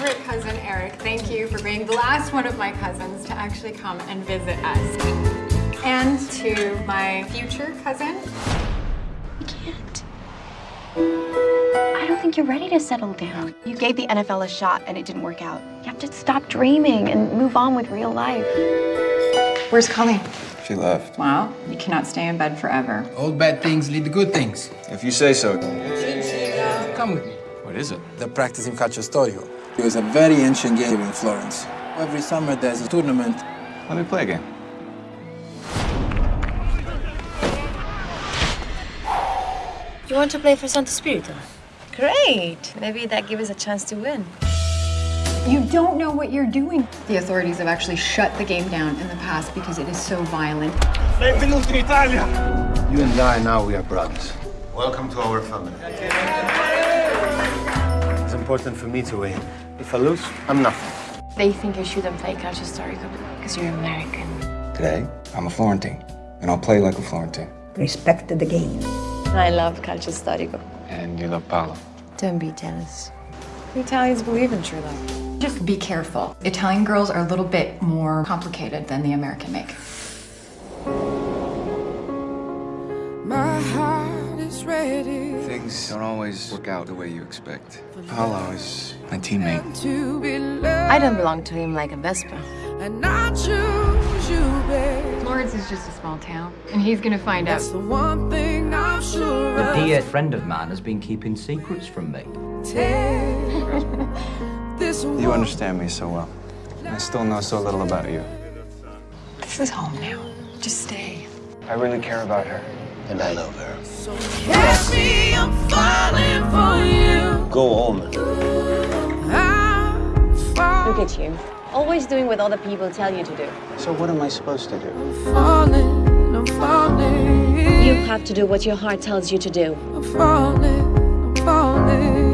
favorite cousin, Eric, thank you for being the last one of my cousins to actually come and visit us. And to my future cousin. You can't. I don't think you're ready to settle down. You gave the NFL a shot and it didn't work out. You have to stop dreaming and move on with real life. Where's Colleen? She left. Well, you cannot stay in bed forever. Old bad things lead to good things. If you say so. Come with me. What is it? They're practicing calcio It was a very ancient game in Florence. Every summer there's a tournament. Let me play a game. You want to play for Santo Spirito? Great. Maybe that gives us a chance to win. You don't know what you're doing. The authorities have actually shut the game down in the past because it is so violent. Benvenuti in Italia! You and I, now we are brothers. Welcome to our family. It's important for me to win. If I lose, I'm nothing. They think you shouldn't play Calcio Storico because you're American. Today, I'm a Florentine, and I'll play like a Florentine. Respect the game. I love Calcio Storico. And you love Paolo. Don't be jealous. The Italians believe in true love. Just be careful. Italian girls are a little bit more complicated than the American make. My heart is ready Things don't always work out the way you expect. Paolo is my teammate. to be loved, I don't belong to him like a Vespa. and I choose you, babe. Florence is just a small town, and he's gonna find out. That's the one thing I'm sure A of. dear friend of mine has been keeping secrets from me. Take You understand me so well. I still know so little about you. This is home now. Just stay. I really care about her. And I love her. So Catch me, I'm falling for you. Go home. Look at you. Always doing what other people tell you to do. So what am I supposed to do? falling, I'm falling. You have to do what your heart tells you to do. I'm falling, I'm falling.